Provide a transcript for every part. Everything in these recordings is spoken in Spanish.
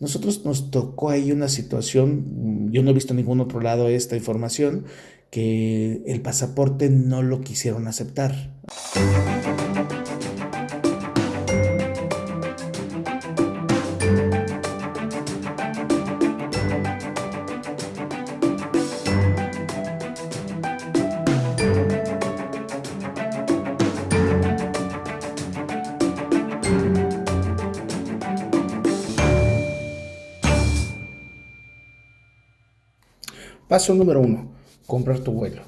Nosotros nos tocó ahí una situación, mm, yo no he visto en ningún otro lado esta información, que el pasaporte no lo quisieron aceptar. Paso número uno, comprar tu vuelo.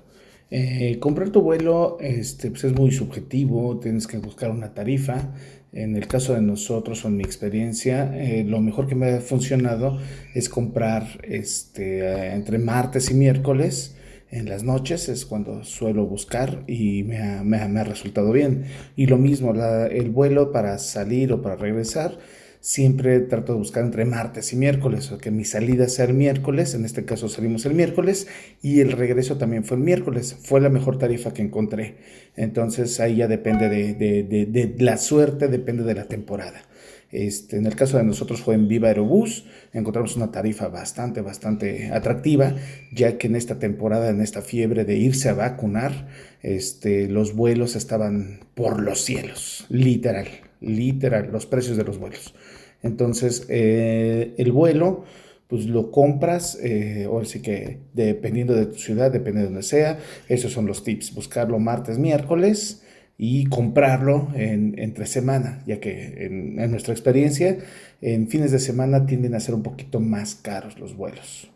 Eh, comprar tu vuelo este, pues es muy subjetivo, tienes que buscar una tarifa. En el caso de nosotros, o en mi experiencia, eh, lo mejor que me ha funcionado es comprar este, entre martes y miércoles en las noches, es cuando suelo buscar y me ha, resultado bien. Y lo mismo, el vuelo para salir o para regresar siempre trato de buscar entre martes y miércoles, o que mi salida sea el miércoles, en este caso salimos el miércoles, y el regreso también fue el miércoles, fue la mejor tarifa que encontré. Entonces ahí ya depende de, la suerte, depende de la temporada. Este, en el caso de nosotros fue en Viva Aerobús, encontramos una tarifa bastante, bastante atractiva, ya que en esta temporada, en esta fiebre de irse a vacunar, este, los vuelos estaban por los cielos, literal literal, los precios de los vuelos. Entonces, eh, el vuelo, pues lo compras, eh, o sí que dependiendo de tu ciudad, depende de donde sea, esos son los tips, buscarlo martes, miércoles y comprarlo en, entre semana, ya que en, nuestra experiencia, en fines de semana tienden a ser un poquito más caros los vuelos.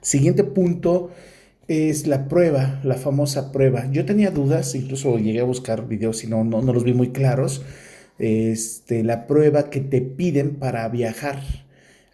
Siguiente punto es la prueba, la famosa prueba. Yo tenía dudas, incluso llegué a buscar videos y no, no, los vi muy claros. Este, la prueba que te piden para viajar,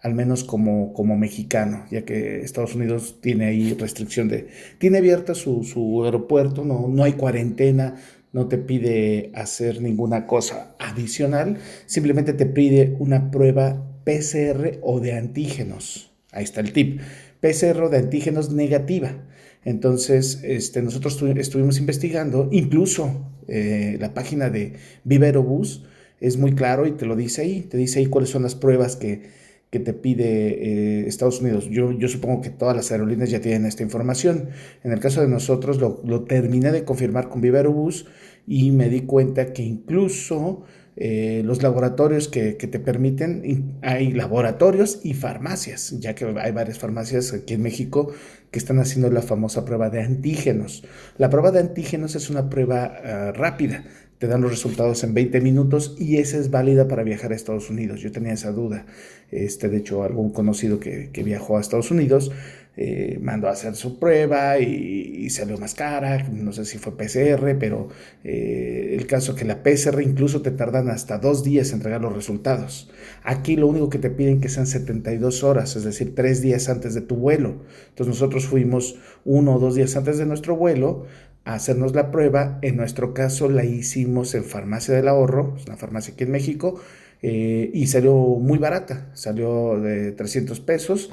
al menos como, como mexicano, ya que Estados Unidos tiene ahí restricción de... Tiene abierta su, su aeropuerto, no, no hay cuarentena, no te pide hacer ninguna cosa adicional, simplemente te pide una prueba PCR o de antígenos. Ahí está el tip. PCR de antígenos negativa. Entonces, este, nosotros estuvimos investigando, incluso eh, la página de Viva Aerobús es muy claro y te lo dice ahí, te dice ahí cuáles son las pruebas que, te pide eh, Estados Unidos. Yo, yo, supongo que todas las aerolíneas ya tienen esta información. En el caso de nosotros lo, lo terminé de confirmar con Viva Aerobús y me di cuenta que incluso eh, los laboratorios que, te permiten, hay laboratorios y farmacias, ya que hay varias farmacias aquí en México que están haciendo la famosa prueba de antígenos. La prueba de antígenos es una prueba ah, rápida, te dan los resultados en 20 minutos y esa es válida para viajar a Estados Unidos. Yo tenía esa duda. Este, de hecho, algún conocido que, que viajó a Estados Unidos eh, mandó a hacer su prueba y, salió más cara, no sé si fue PCR, pero eh, el caso que la PCR incluso te tardan hasta dos días en entregar los resultados. Aquí lo único que te piden que sean 72 horas, es decir, tres días antes de tu vuelo. Entonces nosotros fuimos uno o dos días antes de nuestro vuelo a hacernos la prueba. En nuestro caso la hicimos en Farmacia del Ahorro, es una farmacia aquí en México, eh, y salió muy barata, salió de 300 pesos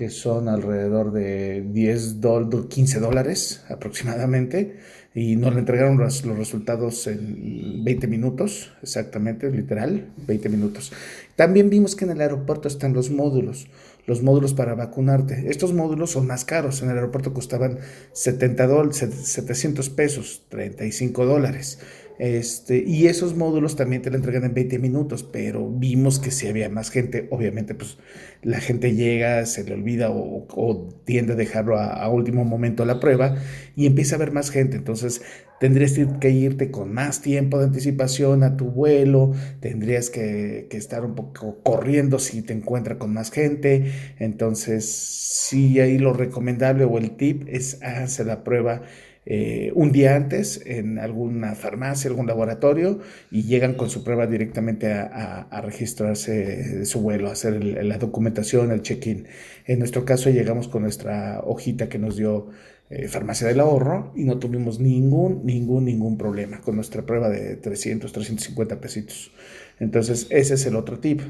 que son alrededor de 10 dólares, 15 dólares aproximadamente, y nos le entregaron los, resultados en 20 minutos, exactamente, literal, 20 minutos. También vimos que en el aeropuerto están los módulos, los módulos para vacunarte. Estos módulos son más caros, en el aeropuerto costaban 70 dólares, 700 pesos, 35 dólares. Este, y esos módulos también te lo entregan en 20 minutos, pero vimos que si había más gente, obviamente pues la gente llega, se le olvida o, tiende a dejarlo a, último momento la prueba y empieza a haber más gente. Entonces tendrías que irte con más tiempo de anticipación a tu vuelo, tendrías que, estar un poco corriendo si te encuentras con más gente. Entonces sí, ahí lo recomendable o el tip es hacer la prueba eh, un día antes en alguna farmacia, algún laboratorio y llegan con su prueba directamente a, registrarse su vuelo, a hacer la documentación, el check-in. En nuestro caso llegamos con nuestra hojita que nos dio eh, Farmacia del Ahorro y no tuvimos ningún, ningún, ningún problema con nuestra prueba de 300, 350 pesitos. Entonces ese es el otro tip,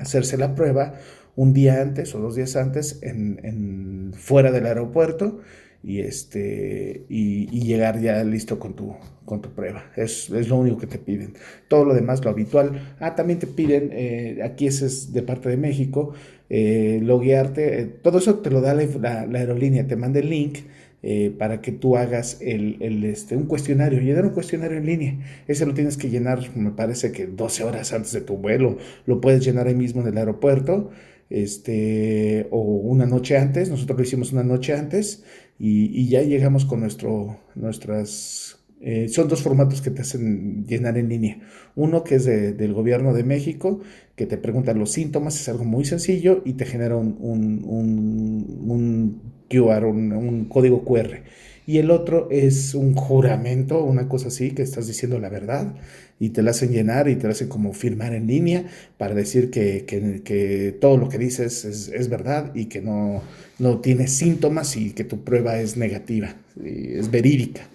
hacerse la prueba un día antes o dos días antes en fuera del aeropuerto y, este, y, llegar ya listo con tu, con tu prueba. Es, es, lo único que te piden. Todo lo demás, lo habitual. Ah, también te piden, eh, aquí ese es de parte de México, eh, loguearte. Eh, todo eso te lo da la, aerolínea, te manda el link. Eh, para que tú hagas el, el, este, un cuestionario, llenar un cuestionario en línea. Ese lo tienes que llenar, me parece que 12 horas antes de tu vuelo. Lo puedes llenar ahí mismo en el aeropuerto este, o una noche antes, nosotros lo hicimos una noche antes y, ya llegamos con nuestro, nuestras... Eh, son dos formatos que te hacen llenar en línea. Uno que es del gobierno de México, que te pregunta los síntomas, es algo muy sencillo y te genera un, un, un, QR, un, código QR y el otro es un juramento, una cosa así, que estás diciendo la verdad y te la hacen llenar y te la hacen como firmar en línea para decir que, que, todo lo que dices es, verdad y que no, no tienes síntomas y que tu prueba es negativa, es verídica.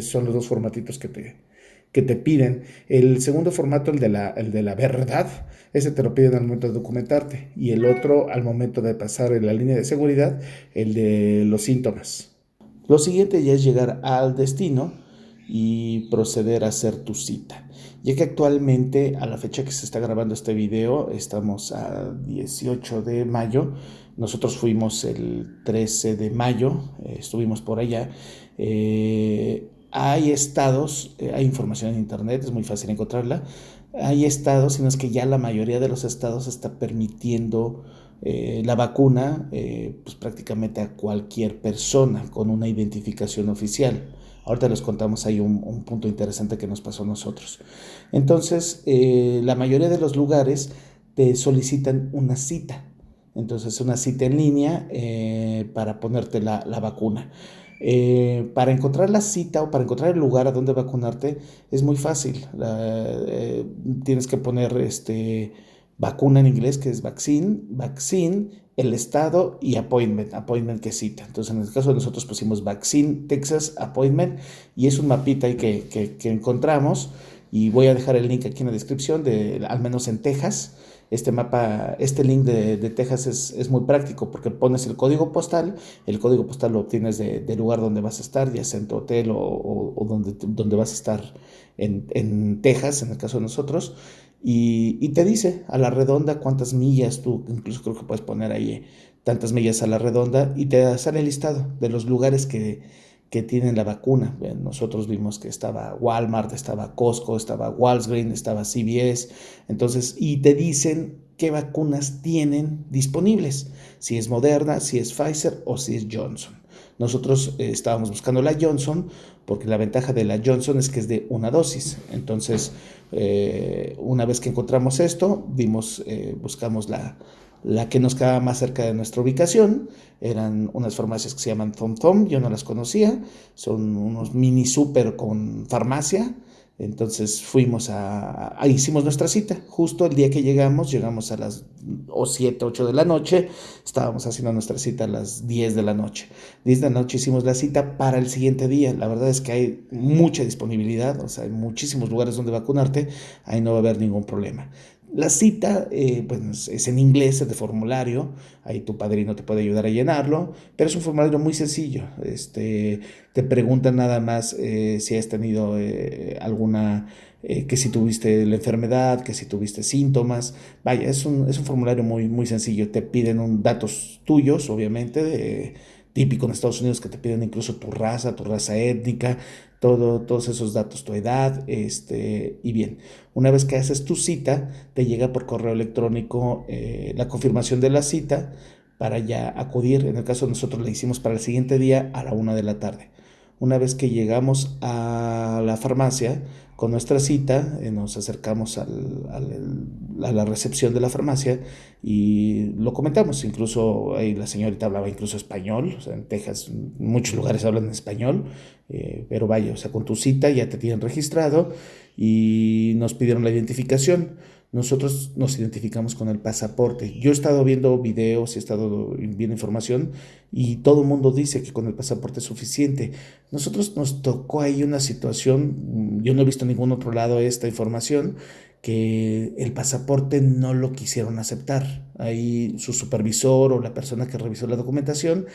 Son los dos formatitos que te, que te piden. El segundo formato, el de, la, el de la verdad, ese te lo piden al momento de documentarte. Y el otro al momento de pasar en la línea de seguridad, el de los síntomas. Lo siguiente ya es llegar al destino y proceder a hacer tu cita. Ya que actualmente, a la fecha que se está grabando este video, estamos a 18 de mayo. Nosotros fuimos el 13 de mayo, eh, estuvimos por allá. Eh, hay estados, eh, hay información en internet, es muy fácil encontrarla. Hay estados sino es que ya la mayoría de los estados está permitiendo la vacuna pues prácticamente a cualquier persona con una identificación oficial. Ahorita les contamos ahí un, punto interesante que nos pasó a nosotros. Entonces, eh, la mayoría de los lugares te solicitan una cita. Entonces, una cita en línea para ponerte la, vacuna. para encontrar la cita o para encontrar el lugar a donde vacunarte es muy fácil. tienes que poner este vacuna en inglés, que es vaccine, vaccine, el estado y appointment, appointment que cita. Entonces, en el caso de nosotros pusimos vaccine, Texas, appointment, y es un mapita ahí que, que, encontramos, y voy a dejar el link aquí en la descripción, de, al menos en Texas. Este mapa, este link de, de Texas es, es, muy práctico porque pones el código postal, el código postal lo obtienes del de lugar donde vas a estar, ya sea en tu hotel o, o, donde, donde vas a estar en, en Texas, en el caso de nosotros, y, te dice a la redonda cuántas millas, tú incluso creo que puedes poner ahí tantas millas a la redonda y te sale el listado de los lugares que, que tienen la vacuna. Nosotros vimos que estaba Walmart, estaba Costco, estaba Walgreens, estaba CVS, entonces, y te dicen qué vacunas tienen disponibles, si es Moderna, si es Pfizer o si es Johnson. Nosotros eh, estábamos buscando la Johnson porque la ventaja de la Johnson es que es de una dosis. Entonces, eh, una vez que encontramos esto, vimos, eh, buscamos la, la que nos quedaba más cerca de nuestra ubicación. Eran unas farmacias que se llaman Tom, yo no las conocía. Son unos mini super con farmacia. Entonces fuimos a, hicimos nuestra cita. Justo el día que llegamos, llegamos a las o 7, 8 de la noche. Estábamos haciendo nuestra cita a las 10 de la noche. 10 de la noche hicimos la cita para el siguiente día. La verdad es que hay mucha disponibilidad, o sea, hay muchísimos lugares donde vacunarte. Ahí no va a haber ningún problema. La cita eh, pues, es en inglés, es de formulario, ahí tu padrino te puede ayudar a llenarlo, pero es un formulario muy sencillo. Este, te preguntan nada más eh, si has tenido eh, alguna, que si tuviste la enfermedad, que si tuviste síntomas. Vaya, es un, es un formulario muy, muy sencillo. Te piden un, datos tuyos, obviamente, de, típico en Estados Unidos que te piden incluso tu raza, tu raza étnica, todo, todos esos datos, tu edad, este, y bien, una vez que haces tu cita, te llega por correo electrónico eh, la confirmación de la cita para ya acudir, en el caso de nosotros la hicimos para el siguiente día a la una de la tarde. Una vez que llegamos a la farmacia con nuestra cita, eh, nos acercamos al, a la recepción de la farmacia y lo comentamos. Incluso la señorita hablaba incluso español, en Texas muchos lugares hablan español, eh, pero vaya, o sea, con tu cita ya te tienen registrado y nos pidieron la identificación nosotros nos identificamos con el pasaporte. Yo he estado viendo videos he estado viendo información y todo el mundo dice que con el pasaporte es suficiente. Nosotros nos tocó ahí una situación, yo no he visto en ningún otro lado esta información, que el pasaporte no lo quisieron aceptar. Ahí su supervisor o la persona que revisó la documentación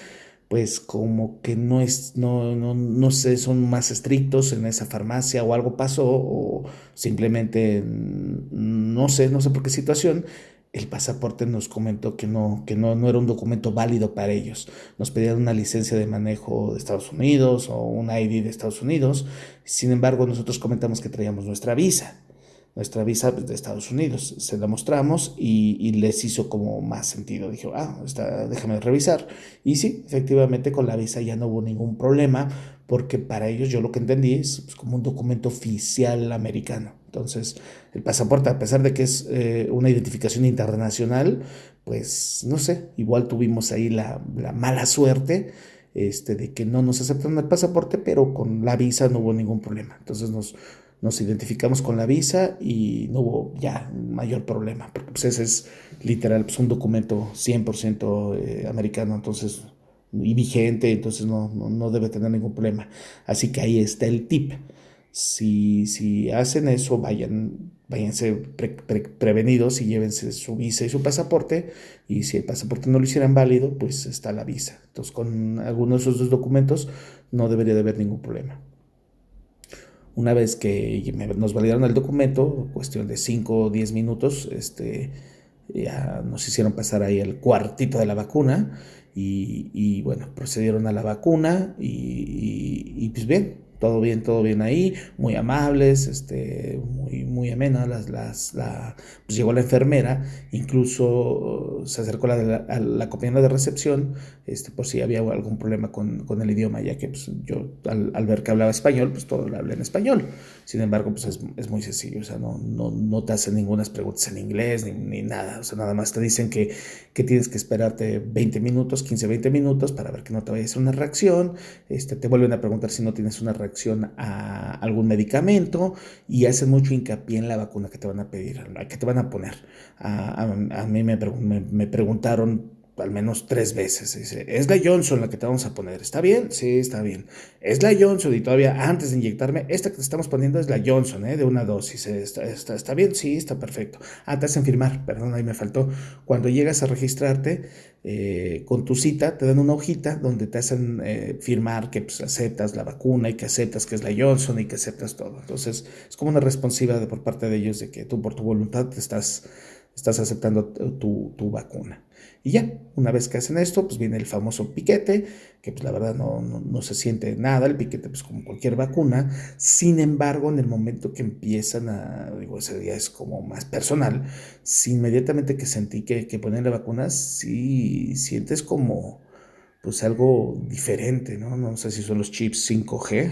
pues como que no es, no, no, no sé, son más estrictos en esa farmacia o algo pasó o simplemente no sé, no sé por qué situación el pasaporte nos comentó que no, que no, no era un documento válido para ellos. Nos pedían una licencia de manejo de Estados Unidos o un ID de Estados Unidos. Sin embargo, nosotros comentamos que traíamos nuestra visa, nuestra visa de Estados Unidos. Se la mostramos y, les hizo como más sentido. Dijo, ah, está, déjame revisar. Y sí, efectivamente con la visa ya no hubo ningún problema porque para ellos yo lo que entendí es pues, como un documento oficial americano. Entonces, el pasaporte, a pesar de que es eh, una identificación internacional, pues no sé, igual tuvimos ahí la, mala suerte este, de que no nos aceptan el pasaporte, pero con la visa no hubo ningún problema. Entonces nos, nos identificamos con la visa y no hubo ya mayor problema, porque pues ese es literal pues, un documento 100% eh, americano, entonces y vigente, entonces no, no, debe tener ningún problema. Así que ahí está el tip. Si, si hacen eso, vayan, váyanse prevenidos y llévense su visa y su pasaporte. Y si el pasaporte no lo hicieran válido, pues está la visa. Entonces, con alguno de esos dos documentos no debería de haber ningún problema. Una vez que nos validaron el documento, cuestión de 5 o 10 minutos, este, ya nos hicieron pasar ahí el cuartito de la vacuna y, bueno, procedieron a la vacuna y, y pues bien, todo bien, todo bien ahí, muy amables, este, muy, muy amena, las, las, la, pues llegó la enfermera, incluso se acercó a la, a la compañera de recepción, este, por si había algún problema con, con el idioma, ya que pues, yo al, al, ver que hablaba español, pues todo lo hablé en español, sin embargo, pues es, es muy sencillo, o sea, no, no, no te hacen ninguna preguntas en inglés ni, ni, nada, o sea, nada más te dicen que, que tienes que esperarte 20 minutos, 15, 20 minutos para ver que no te vaya a hacer una reacción, este, te vuelven a preguntar si no tienes una reacción a algún medicamento y hacen mucho hincapié en la vacuna que te van a pedir, que te van a poner. A, mí me, me preguntaron al menos tres veces. Dice, es la Johnson la que te vamos a poner. ¿Está bien? Sí, está bien. Es la Johnson y todavía antes de inyectarme, esta que te estamos poniendo es la Johnson, ¿eh? de una dosis. ¿Está, está, está bien? Sí, está perfecto. Ah, te hacen firmar, perdón, ahí me faltó. Cuando llegas a registrarte eh, con tu cita, te dan una hojita donde te hacen eh, firmar que pues, aceptas la vacuna y que aceptas que es la Johnson y que aceptas todo. Entonces, es como una responsiva de, por parte de ellos de que tú por tu voluntad te estás, estás aceptando tu, tu vacuna. Y ya, una vez que hacen esto, pues viene el famoso piquete, que pues la verdad no, no, se siente nada, el piquete pues como cualquier vacuna. Sin embargo, en el momento que empiezan a, digo, ese día es como más personal, inmediatamente que sentí que, que ponen la vacuna, sí sientes como pues algo diferente, ¿no? No sé si son los chips 5G,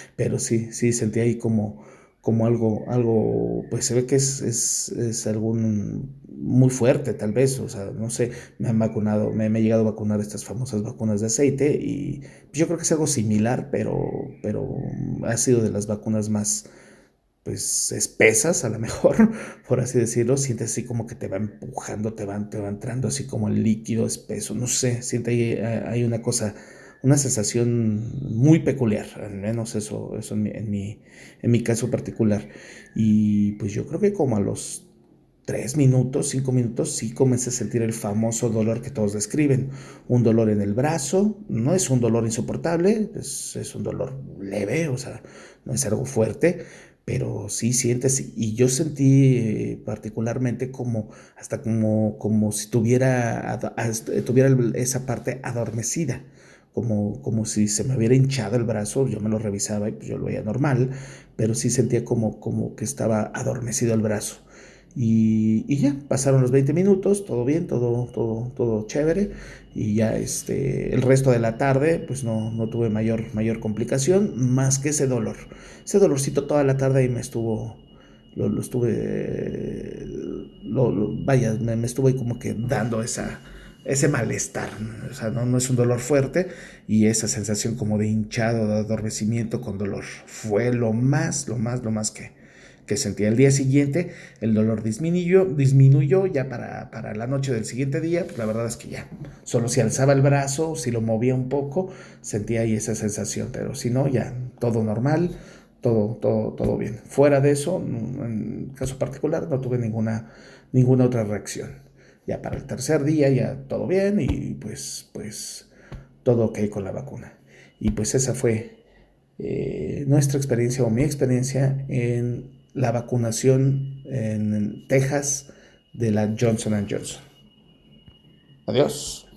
pero sí, sí sentí ahí como como algo, algo, pues se ve que es, es, es algún muy fuerte tal vez, o sea, no sé, me han vacunado, me, me he llegado a vacunar estas famosas vacunas de aceite y yo creo que es algo similar, pero, pero ha sido de las vacunas más, pues, espesas a lo mejor, por así decirlo, sientes así como que te va empujando, te van, te va entrando así como el líquido espeso, no sé, siente ahí, hay una cosa una sensación muy peculiar, al menos eso, eso en, mi, en, mi, caso particular. Y pues yo creo que como a los tres minutos, cinco minutos, sí comencé a sentir el famoso dolor que todos describen. Un dolor en el brazo, no es un dolor insoportable, es, es un dolor leve, o sea, no es algo fuerte, pero sí sientes, y yo sentí eh, particularmente como, hasta como, como si tuviera, tuviera esa parte adormecida como, como si se me hubiera hinchado el brazo, yo me lo revisaba y pues yo lo veía normal, pero sí sentía como, como que estaba adormecido el brazo. Y, y, ya, pasaron los 20 minutos, todo bien, todo, todo, todo chévere. Y ya este, el resto de la tarde, pues no, no tuve mayor, mayor complicación, más que ese dolor. Ese dolorcito toda la tarde y me estuvo, lo, lo estuve, lo, vaya, me, me estuvo ahí como que dando esa, ese malestar, o sea, no, no, es un dolor fuerte y esa sensación como de hinchado, de adormecimiento con dolor. Fue lo más, lo más, lo más que, que sentí. El día siguiente el dolor disminuyó, disminuyó ya para, para la noche del siguiente día, pues la verdad es que ya, solo si alzaba el brazo, si lo movía un poco, sentía ahí esa sensación, pero si no, ya todo normal, todo, todo, todo bien. Fuera de eso, en caso particular, no tuve ninguna, ninguna otra reacción ya para el tercer día ya todo bien y pues, pues todo ok con la vacuna. Y pues esa fue eh, nuestra experiencia o mi experiencia en la vacunación en Texas de la Johnson Johnson. Adiós.